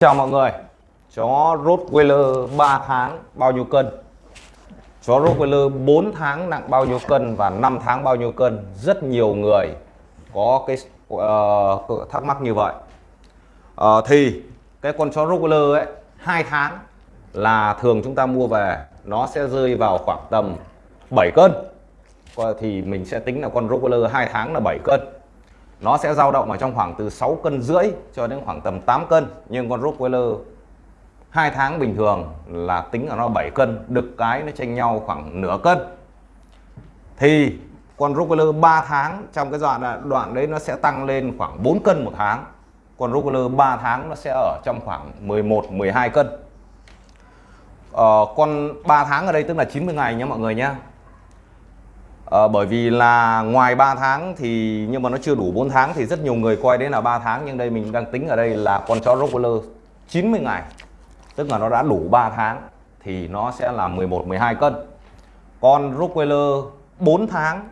Chào mọi người. Chó Rottweiler 3 tháng bao nhiêu cân? Chó Rottweiler 4 tháng nặng bao nhiêu cân Và 5 tháng bao nhiêu cân? Rất nhiều người có cái uh, thắc mắc như vậy. Uh, Thì cái con chó Rottweiler ấy 2 tháng là thường chúng ta mua về Nó sẽ rơi vào khoảng tầm 7 cân. Thì mình sẽ tính là con Rottweiler 2 tháng là 7 cân nó sẽ dao động ở trong khoảng từ 6 cân rưỡi cho đến khoảng tầm 8 cân nhưng con Rottweiler hai tháng bình thường là tính là nó 7 cân đực cái nó chênh nhau khoảng nửa cân. Thì con Rottweiler 3 tháng trong cái đoạn đoạn đấy nó sẽ tăng lên khoảng 4 cân một tháng. Con Rottweiler 3 tháng nó sẽ ở trong khoảng 11 12 cân. Ờ, con 3 tháng ở đây tức là 90 ngày nhé mọi người nhé à, bởi vì là ngoài 3 tháng thì nhưng mà nó chưa đủ 4 tháng thì rất nhiều người coi đến là 3 tháng nhưng đây mình đang tính ở đây là con chó Rottweiler 90 ngày. Tức là nó đã đủ 3 tháng thì nó sẽ là 11 12 cân. Con Rottweiler 4 tháng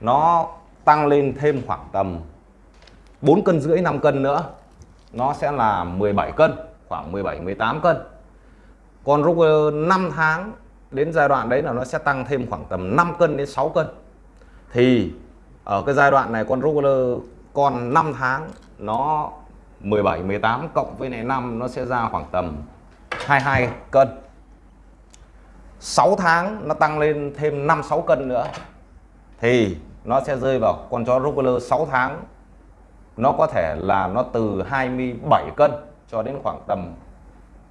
nó tăng lên thêm khoảng tầm 4 cân rưỡi 5 cân nữa. Nó sẽ là 17 cân khoảng 17 18 cân. Con Rottweiler 5 tháng đến giai đoạn đấy là nó sẽ tăng thêm khoảng tầm 5 cân đến 6 cân. Thì ở cái giai đoạn này con Rottweiler con 5 tháng nó 17 18 cộng với này 5 nó sẽ ra khoảng tầm 22 cân. 6 tháng nó tăng lên thêm 5 6 cân nữa. Thì nó sẽ rơi vào con chó Rottweiler 6 tháng, nó có thể là nó từ 27 cân cho đến khoảng tầm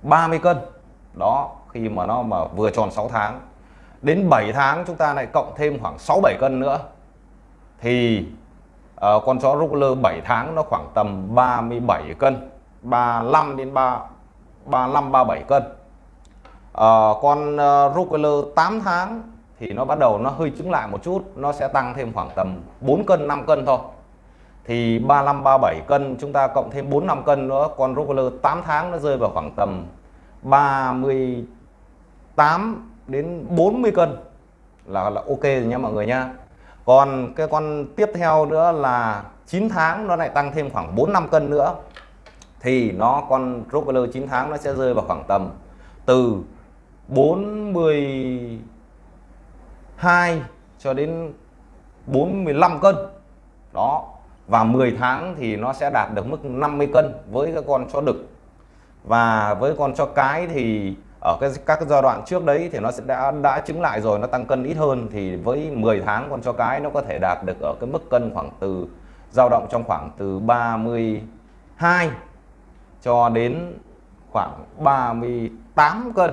30 cân. Đó khi mà nó mà vừa tròn 6 tháng. Đến 7 tháng chúng ta lại cộng thêm khoảng 6 7 cân nữa. Thì uh, con chó Rottweiler 7 tháng nó khoảng tầm 37 cân 35 đến 3 35 37 cân. Uh, con ờ, uh, Rottweiler 8 tháng thì nó bắt đầu nó hơi chứng lại một chút nó sẽ tăng thêm khoảng tầm 4 cân 5 cân thôi. Thì 35 37 cân chúng ta cộng thêm 4 5 cân nữa con Rottweiler 8 tháng nó rơi vào khoảng tầm 30 8 đến 40 cân là là ok rồi nha mọi người nha còn cái con tiếp theo nữa là 9 tháng nó lại tăng thêm khoảng 4 5 cân nữa. Thì nó, con Rottweiler 9 tháng nó sẽ rơi vào khoảng tầm từ 42 cho đến 45 cân. Đó, và 10 tháng thì nó sẽ đạt được mức 50 cân với cái con chó đực. Và với con chó cái thì ở cái các giai đoạn trước đấy thì nó sẽ đã đã chứng lại rồi nó tăng cân ít hơn thì với 10 tháng con chó cái nó có thể đạt được ở cái mức cân khoảng từ dao động trong khoảng từ 32 cho đến khoảng 38 cân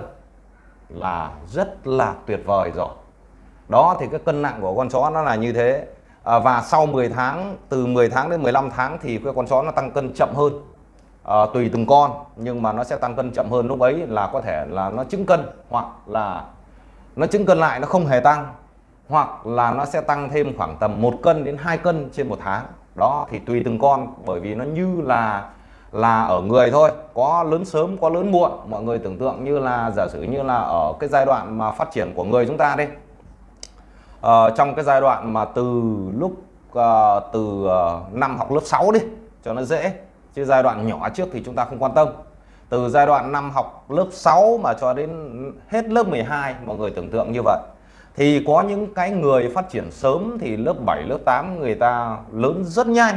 là rất là tuyệt vời rồi. Đó thì cái cân nặng của con chó nó là như thế. À, và sau 10 tháng từ 10 tháng đến 15 tháng thì cái con chó nó tăng cân chậm hơn uh, tùy từng con nhưng mà nó sẽ tăng cân chậm hơn. Lúc ấy là có thể là nó chứng cân hoặc là nó chứng cân lại nó không hề tăng hoặc là nó sẽ tăng thêm khoảng tầm một cân đến 2 cân trên một tháng. Đó thì tùy từng con bởi vì nó như là là ở người thôi. Có lớn sớm có lớn muộn. Mọi người tưởng tượng như là giả sử như là ở cái giai đoạn mà phát triển của người chúng ta đi. Ờ, trong cái giai đoạn mà từ lúc uh, từ uh, năm học lớp 6 đi cho nó dễ chứ giai đoạn nhỏ trước thì chúng ta không quan tâm. Từ giai đoạn năm học lớp 6 mà cho đến hết lớp 12 mọi người tưởng tượng như vậy. Thì có những cái người phát triển sớm thì lớp 7 lớp 8 người ta lớn rất nhanh.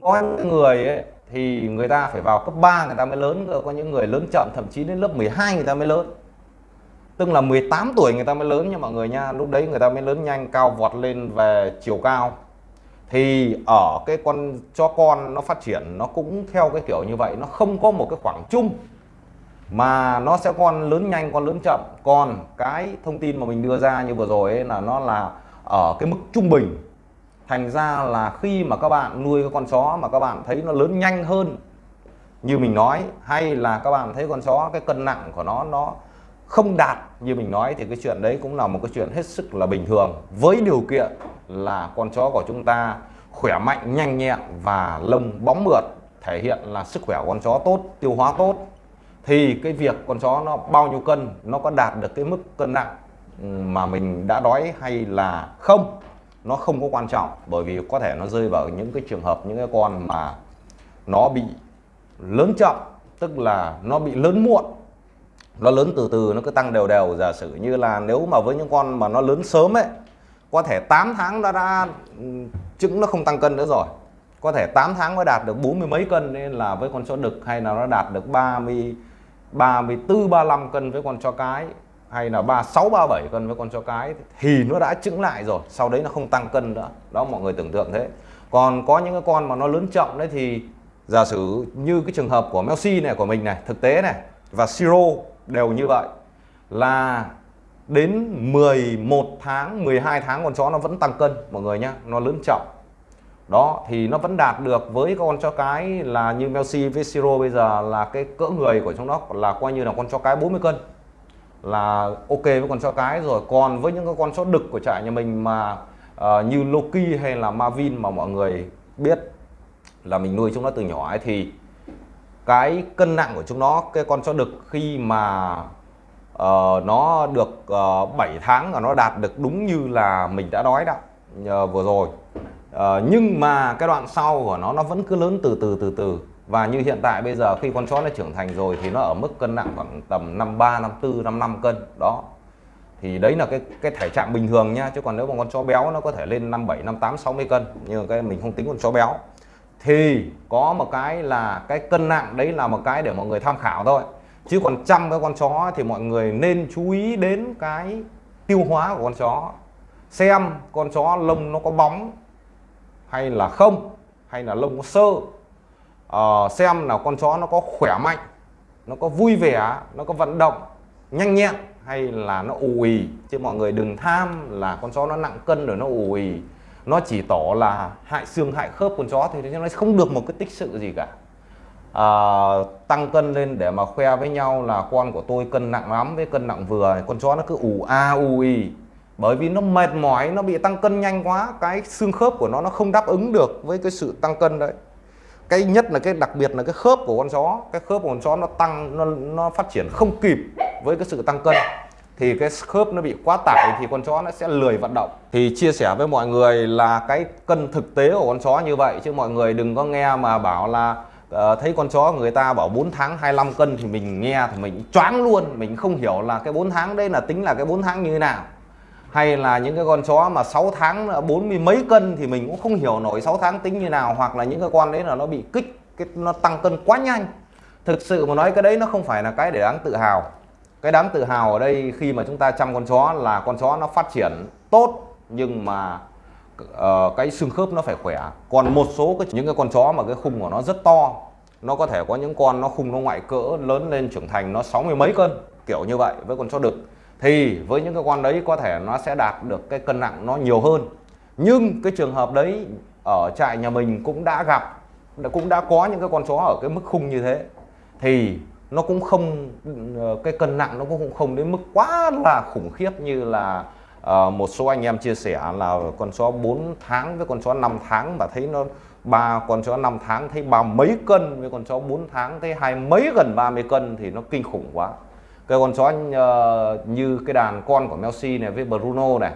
Có những người ấy, thì người ta phải vào cấp 3 người ta mới lớn có những người lớn chậm thậm chí đến lớp 12 người ta mới lớn. Tức là 18 tuổi người ta mới lớn nha mọi người nha lúc đấy người ta mới lớn nhanh cao vọt lên về chiều cao thì ở cái con, cho con nó phát triển, nó cũng theo cái kiểu như vậy, nó không có một cái khoảng chung, mà nó sẽ con lớn nhanh, con lớn chậm. Còn cái thông tin mà mình đưa ra như vừa rồi ấy, là nó là ở cái mức trung bình. Thành ra là khi mà các bạn nuôi cái con chó mà các bạn thấy nó lớn nhanh hơn, như mình nói, hay là các bạn thấy con chó cái cân nặng của nó nó không đạt như mình nói, thì cái chuyện đấy cũng là một cái chuyện hết sức là bình thường, với điều kiện là con chó của chúng ta khỏe mạnh, nhanh nhẹn và lông bóng mượt, thể hiện là sức khỏe con chó tốt, tiêu hóa tốt. Thì cái việc con chó nó bao nhiêu cân, nó có đạt được cái mức cân nặng mà mình đã đói hay là không, nó không có quan trọng. Bởi vì có thể nó rơi vào những cái trường hợp, những cái con mà nó bị lớn chậm, tức là nó bị lớn muộn. Nó lớn từ từ, nó cứ tăng đều đều. Giả sử như là nếu mà với những con mà nó lớn sớm ấy có thể 8 tháng đã đã trứng ừ, nó không tăng cân nữa rồi. Có thể 8 tháng mới đạt được bốn mươi mấy cân, nên là với con chó đực hay là nó đạt được 30 34 35 cân với con chó cái, hay là 36 37 cân với con chó cái, thì nó đã trứng lại rồi. Sau đấy nó không tăng cân nữa. Đó, mọi người tưởng tượng thế. Còn có những cái con mà nó lớn chậm đấy thì giả sử như cái trường hợp của Melsi này, của mình này, thực tế này, và Siro đều như vậy, là đến 11 tháng 12 tháng con chó nó vẫn tăng cân mọi người nhá nó lớn chậm đó thì nó vẫn đạt được với con chó cái là như Melsi với Siro bây giờ là cái cỡ người của trong đó là coi như là con chó cái 40 cân. Là ok với con chó cái rồi còn với những cái con chó đực của trại nhà mình mà uh, như Loki hay là Marvin mà mọi người biết là mình nuôi chúng nó từ nhỏ ấy thì cái cân nặng của chúng nó cái con chó đực khi mà uh, nó được ờ, uh, 7 tháng là nó đạt được đúng như là mình đã nói đó uh, vừa rồi. Uh, nhưng mà cái đoạn sau của nó nó vẫn cứ lớn từ từ từ từ. Và như hiện tại bây giờ khi con chó nó trưởng thành rồi thì nó ở mức cân nặng khoảng tầm 53 54 55 cân đó. Thì đấy là cái cái thể trạng bình thường nhá chứ còn nếu mà con chó béo nó có thể lên 57 58 60 cân nhưng cái mình không tính con chó béo. Thì có một cái là cái cân nặng đấy là một cái để mọi người tham khảo thôi chứ còn chăm cái con chó thì mọi người nên chú ý đến cái tiêu hóa của con chó. Xem con chó lông nó có bóng hay là không hay là lông có sơ. À, xem là con chó nó có khỏe mạnh nó có vui vẻ nó có vận động nhanh nhẹn hay là nó ù ì. Chứ mọi người đừng tham là con chó nó nặng cân rồi nó ù ì. Nó chỉ tỏ là hại xương hại khớp con chó thì nó không được một cái tích sự gì cả uh, tăng cân lên để mà khoe với nhau là con của tôi cân nặng lắm với cân nặng vừa con chó nó cứ ù a ù ì bởi vì nó mệt mỏi nó bị tăng cân nhanh quá. Cái xương khớp của nó nó không đáp ứng được với cái sự tăng cân đấy. Cái nhất là cái đặc biệt là cái khớp của con chó. Cái khớp của con chó nó tăng nó nó phát triển không kịp với cái sự tăng cân. Thì cái khớp nó bị quá tải thì con chó nó sẽ lười vận động. Thì chia sẻ với mọi người là cái cân thực tế của con chó như vậy. Chứ mọi người đừng có nghe mà bảo là uh, thấy con chó người ta bảo 4 tháng 25 cân thì mình nghe thì mình choáng luôn. Mình không hiểu là cái 4 tháng đấy là tính là cái 4 tháng như thế nào. Hay là những cái con chó mà 6 tháng bốn mươi mấy cân thì mình cũng không hiểu nổi 6 tháng tính như nào hoặc là những cái con đấy là nó bị kích cái nó tăng cân quá nhanh. Thực sự mà nói cái đấy nó không phải là cái để đáng tự hào. Cái đáng tự hào ở đây khi mà chúng ta chăm con chó là con chó nó phát triển tốt nhưng mà uh, cái xương khớp nó phải khỏe. Còn một số cái những cái con chó mà cái khung của nó rất to nó có thể có những con nó khung nó ngoại cỡ lớn lên trưởng thành nó sáu mươi mấy cân kiểu như vậy với con chó đực. Thì với những cái con đấy có thể nó sẽ đạt được cái cân nặng nó nhiều hơn. Nhưng cái trường hợp đấy ở trại nhà mình cũng đã gặp cũng đã có những cái con chó ở cái mức khung như thế. Thì nó cũng không ờ, cái cân nặng nó cũng không đến mức quá là khủng khiếp như là Ờ, một số anh em chia sẻ là con chó 4 tháng với con chó 5 tháng mà thấy nó ba con chó 5 tháng thấy ba mấy cân với con chó 4 tháng thấy hai mấy gần 30 cân thì nó kinh khủng quá. Cái con chó uh, như cái đàn con của Messi này với Bruno này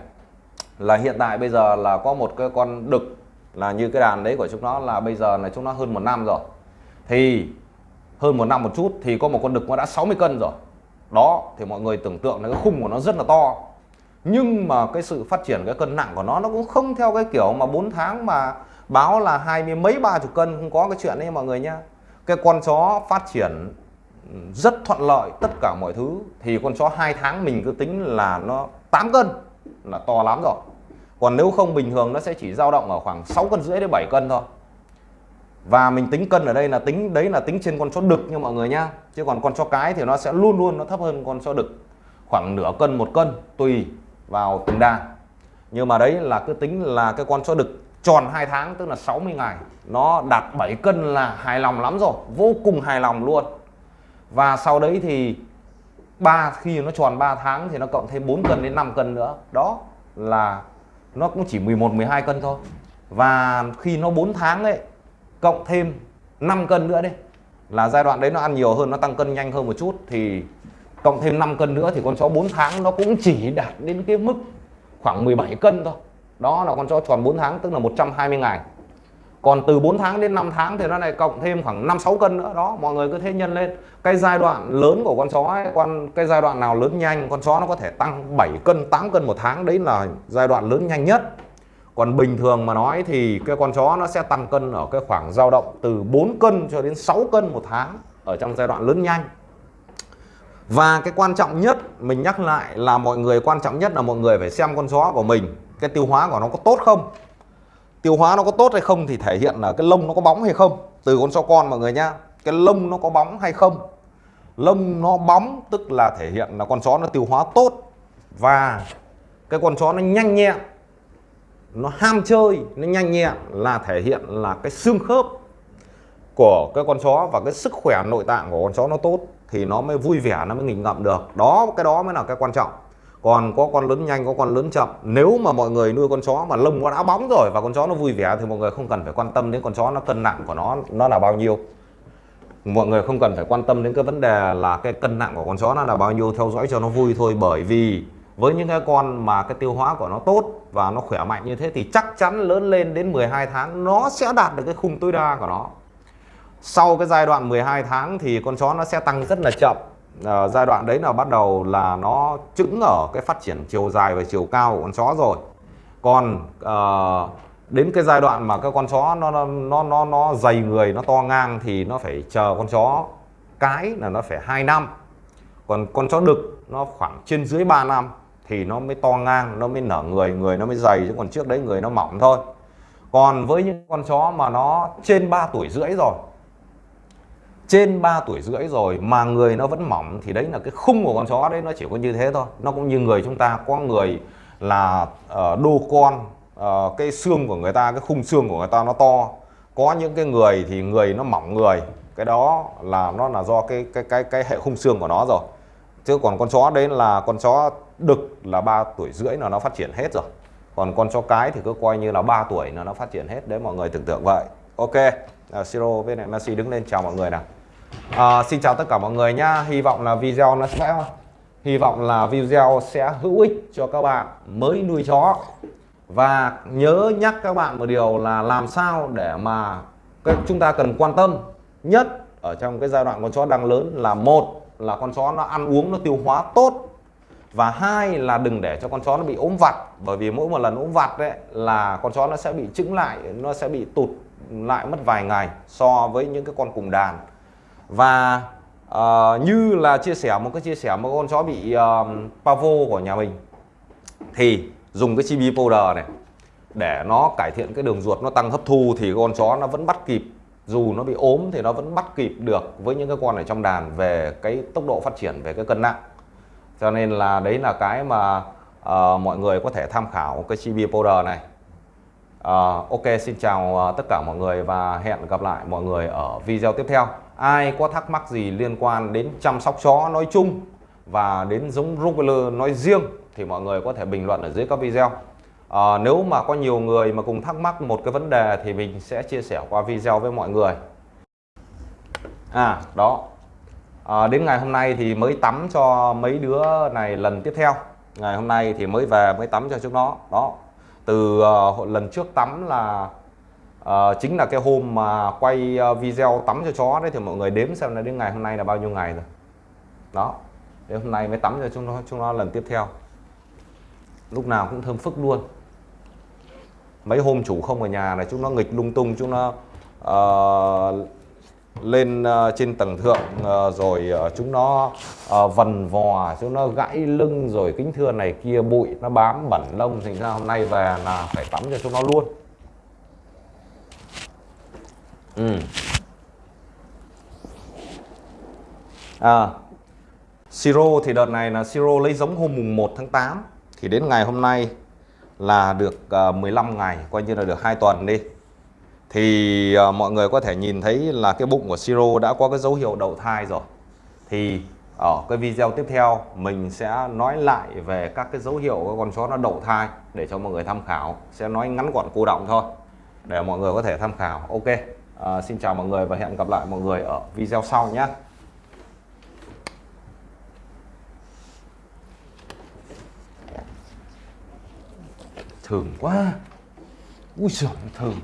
là hiện tại bây giờ là có một cái con đực là như cái đàn đấy của chúng nó là bây giờ là chúng nó hơn một năm rồi. Thì hơn một năm một chút thì có một con đực nó đã 60 cân rồi. Đó thì mọi người tưởng tượng là cái khung của nó rất là to nhưng mà cái sự phát triển cái cân nặng của nó nó cũng không theo cái kiểu mà 4 tháng mà báo là hai mươi mấy ba chục cân, không có cái chuyện đấy mọi người nhá. Cái con chó phát triển rất thuận lợi tất cả mọi thứ, thì con chó hai tháng mình cứ tính là nó 8 cân, là to lắm rồi. Còn nếu không bình thường nó sẽ chỉ dao động ở khoảng 6 cân rưỡi đến 7 cân thôi. Và mình tính cân ở đây là tính, đấy là tính trên con chó đực nha mọi người nhá. Chứ còn con chó cái thì nó sẽ luôn luôn nó thấp hơn con chó đực. Khoảng nửa cân, một cân, tùy vào từng đàn. Nhưng mà đấy là cứ tính là cái con chó đực tròn 2 tháng, tức là 60 ngày, nó đạt 7 cân là hài lòng lắm rồi, vô cùng hài lòng luôn. Và sau đấy thì ba, khi nó tròn 3 tháng thì nó cộng thêm 4 cân đến 5 cân nữa. Đó là nó cũng chỉ 11 12 cân thôi. Và khi nó 4 tháng ấy, cộng thêm 5 cân nữa đi là giai đoạn đấy nó ăn nhiều hơn, nó tăng cân nhanh hơn một chút, thì cộng thêm 5 cân nữa thì con chó 4 tháng nó cũng chỉ đạt đến cái mức khoảng 17 cân thôi. Đó là con chó tròn 4 tháng tức là 120 ngày. Còn từ 4 tháng đến 5 tháng thì nó lại cộng thêm khoảng 5 6 cân nữa. Đó mọi người cứ thế nhân lên. Cái giai đoạn lớn của con chó ấy, con cái giai đoạn nào lớn nhanh con chó nó có thể tăng 7 cân 8 cân một tháng. Đấy là giai đoạn lớn nhanh nhất. Còn bình thường mà nói thì cái con chó nó sẽ tăng cân ở cái khoảng dao động từ 4 cân cho đến 6 cân một tháng ở trong giai đoạn lớn nhanh và cái quan trọng nhất, mình nhắc lại là mọi người, quan trọng nhất là mọi người phải xem con chó của mình, cái tiêu hóa của nó có tốt không? Tiêu hóa nó có tốt hay không thì thể hiện là cái lông nó có bóng hay không? Từ con chó con mọi người nhá, cái lông nó có bóng hay không? Lông nó bóng tức là thể hiện là con chó nó tiêu hóa tốt và cái con chó nó nhanh nhẹn, nó ham chơi, nó nhanh nhẹn là thể hiện là cái xương khớp của cái con chó và cái sức khỏe nội tạng của con chó nó tốt thì nó mới vui vẻ, nó mới nghịch ngậm được. Đó, cái đó mới là cái quan trọng. Còn có con lớn nhanh, có con lớn chậm, nếu mà mọi người nuôi con chó mà lông nó đã bóng rồi và con chó nó vui vẻ thì mọi người không cần phải quan tâm đến con chó nó cân nặng của nó nó là bao nhiêu. Mọi người không cần phải quan tâm đến cái vấn đề là cái cân nặng của con chó nó là bao nhiêu, theo dõi cho nó vui thôi. Bởi vì với những cái con mà cái tiêu hóa của nó tốt và nó khỏe mạnh như thế thì chắc chắn lớn lên đến 12 tháng nó sẽ đạt được cái khung tối đa của nó sau cái giai đoạn 12 tháng thì con chó nó sẽ tăng rất là chậm. À, giai đoạn đấy là bắt đầu là nó chững ở cái phát triển chiều dài và chiều cao của con chó rồi. Còn à, đến cái giai đoạn mà các con chó nó nó nó nó dày người nó to ngang thì nó phải chờ con chó cái là nó phải 2 năm. Còn con chó đực nó khoảng trên dưới 3 năm thì nó mới to ngang nó mới nở người người nó mới dày chứ còn trước đấy người nó mỏng thôi. Còn với những con chó mà nó trên 3 tuổi rưỡi rồi trên 3 tuổi rưỡi rồi mà người nó vẫn mỏng thì đấy là cái khung của con chó đấy nó chỉ có như thế thôi. Nó cũng như người chúng ta có người là uh, đô con uh, cái xương của người ta cái khung xương của người ta nó to. Có những cái người thì người nó mỏng người cái đó là nó là do cái cái cái cái hệ khung xương của nó rồi. Chứ còn con chó đấy là con chó đực là 3 tuổi rưỡi là nó phát triển hết rồi. Còn con chó cái thì cứ coi như là 3 tuổi là nó phát triển hết đấy mọi người tưởng tượng vậy. Ok à, Siro với lại Messi đứng lên chào mọi người nào à, xin chào tất cả mọi người nhá. Hy vọng là video nó sẽ hy vọng là video sẽ hữu ích cho các bạn mới nuôi chó. Và nhớ nhắc các bạn một điều là làm sao để mà chúng ta cần quan tâm nhất ở trong cái giai đoạn con chó đang lớn là một là con chó nó ăn uống nó tiêu hóa tốt và hai là đừng để cho con chó nó bị ốm vặt. Bởi vì mỗi một lần ốm vặt đấy là con chó nó sẽ bị chững lại nó sẽ bị tụt lại mất vài ngày so với những cái con cùng đàn và uh, như là chia sẻ một cái chia sẻ một con chó bị ờ, uh, pavo của nhà mình thì dùng cái chibi powder này để nó cải thiện cái đường ruột nó tăng hấp thu thì con chó nó vẫn bắt kịp. Dù nó bị ốm thì nó vẫn bắt kịp được với những cái con ở trong đàn về cái tốc độ phát triển về cái cân nặng. Cho nên là đấy là cái mà uh, mọi người có thể tham khảo cái chibi powder này. Uh, ok xin chào uh, tất cả mọi người và hẹn gặp lại mọi người ở video tiếp theo ai có thắc mắc gì liên quan đến chăm sóc chó nói chung và đến giống Rottweiler nói riêng thì mọi người có thể bình luận ở dưới các video. À, nếu mà có nhiều người mà cùng thắc mắc một cái vấn đề thì mình sẽ chia sẻ qua video với mọi người. À đó. À, đến ngày hôm nay thì mới tắm cho mấy đứa này lần tiếp theo. Ngày hôm nay thì mới về mới tắm cho chúng nó. Đó. Từ uh, lần trước tắm là à, chính là cái hôm mà quay ờ, video tắm cho chó đấy thì mọi người đếm xem là đến ngày hôm nay là bao nhiêu ngày rồi. Đó đến hôm nay mới tắm cho chúng nó chúng nó lần tiếp theo. Lúc nào cũng thơm phức luôn. Mấy hôm chủ không ở nhà này chúng nó nghịch lung tung chúng nó uh, lên uh, trên tầng thượng uh, rồi uh, chúng nó uh, vần vò chúng nó gãy lưng rồi kính thưa này kia bụi nó bám bẩn lông thành ra hôm nay về là phải tắm cho chúng nó luôn ừ. à siro thì đợt này là siro lấy giống hôm mùng 1 tháng 8 thì đến ngày hôm nay là được à, 15 ngày, coi như là được hai tuần đi. Thì à, mọi người có thể nhìn thấy là cái bụng của siro đã có cái dấu hiệu đậu thai rồi. Thì ở cái video tiếp theo mình sẽ nói lại về các cái dấu hiệu của con chó nó đậu thai để cho mọi người tham khảo. Sẽ nói ngắn gọn, cô động thôi, để mọi người có thể tham khảo. Ok à, xin chào mọi người và hẹn gặp lại mọi người ở video sau nhé. Thường quá. Ui giời thường